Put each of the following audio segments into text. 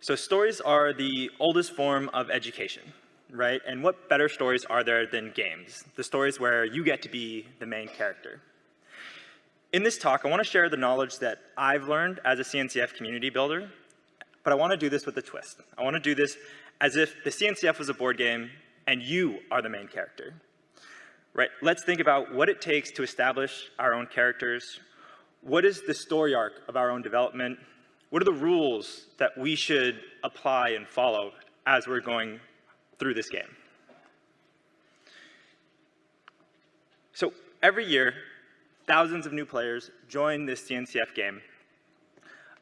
So stories are the oldest form of education, right? And what better stories are there than games? The stories where you get to be the main character. In this talk, I want to share the knowledge that I've learned as a CNCF community builder, but I want to do this with a twist. I want to do this as if the CNCF was a board game and you are the main character. Right? Let's think about what it takes to establish our own characters. What is the story arc of our own development? What are the rules that we should apply and follow as we're going through this game? So every year, thousands of new players join this CNCF game.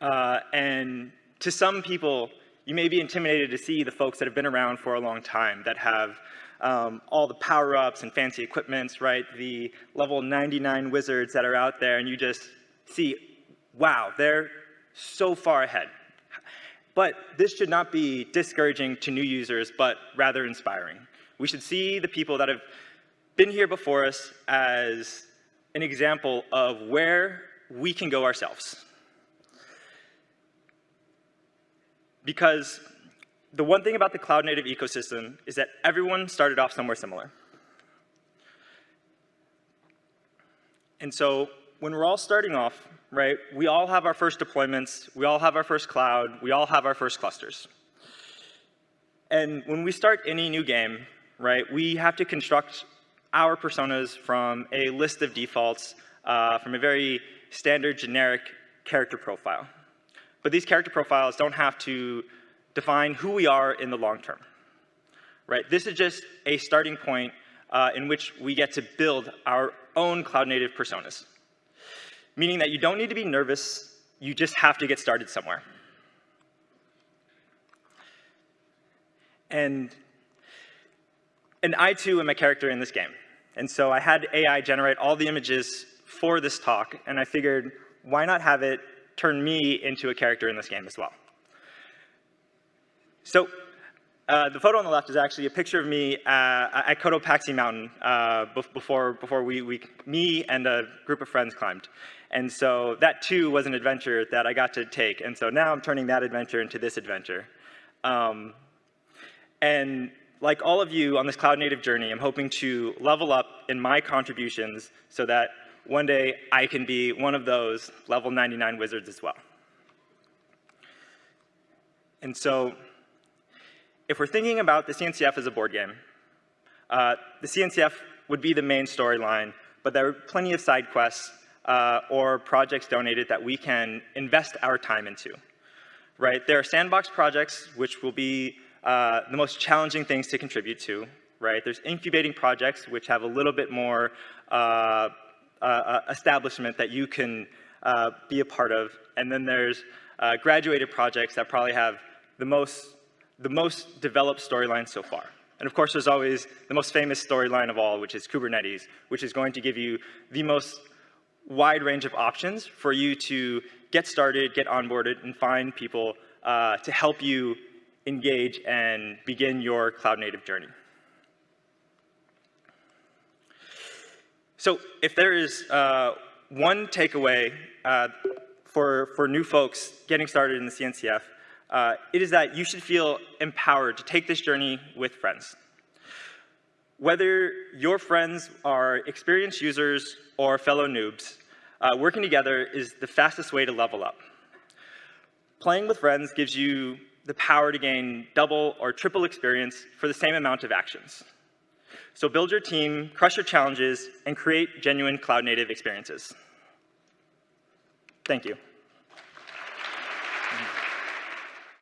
Uh, and to some people, you may be intimidated to see the folks that have been around for a long time, that have um, all the power-ups and fancy equipments, right? The level 99 wizards that are out there, and you just see, wow, they're so far ahead. But this should not be discouraging to new users, but rather inspiring. We should see the people that have been here before us as an example of where we can go ourselves. Because the one thing about the cloud native ecosystem is that everyone started off somewhere similar. And so when we're all starting off, right, we all have our first deployments, we all have our first cloud, we all have our first clusters. And when we start any new game, right, we have to construct our personas from a list of defaults uh, from a very standard generic character profile. But these character profiles don't have to define who we are in the long term. Right? This is just a starting point uh, in which we get to build our own cloud native personas meaning that you don't need to be nervous, you just have to get started somewhere. And, and I too am a character in this game. And so I had AI generate all the images for this talk, and I figured, why not have it turn me into a character in this game as well? So uh, the photo on the left is actually a picture of me uh, at Cotopaxi Mountain uh, before, before we, we, me and a group of friends climbed. And so that too was an adventure that I got to take. And so now I'm turning that adventure into this adventure. Um, and like all of you on this cloud native journey, I'm hoping to level up in my contributions so that one day I can be one of those level 99 wizards as well. And so if we're thinking about the CNCF as a board game, uh, the CNCF would be the main storyline, but there are plenty of side quests uh, or projects donated that we can invest our time into. Right? There are sandbox projects, which will be uh, the most challenging things to contribute to. Right? There's incubating projects, which have a little bit more uh, uh, uh establishment that you can be a part of. And then there's graduated projects that probably have the most, the most developed storyline so far. And of course, there's always the most famous storyline of all, which is Kubernetes, which is going to give you the most wide range of options for you to get started, get onboarded, and find people uh, to help you engage and begin your cloud native journey. So if there is uh, one takeaway uh, for, for new folks getting started in the CNCF, uh, it is that you should feel empowered to take this journey with friends. Whether your friends are experienced users or fellow noobs, uh, working together is the fastest way to level up. Playing with friends gives you the power to gain double or triple experience for the same amount of actions. So build your team, crush your challenges, and create genuine cloud native experiences. Thank you.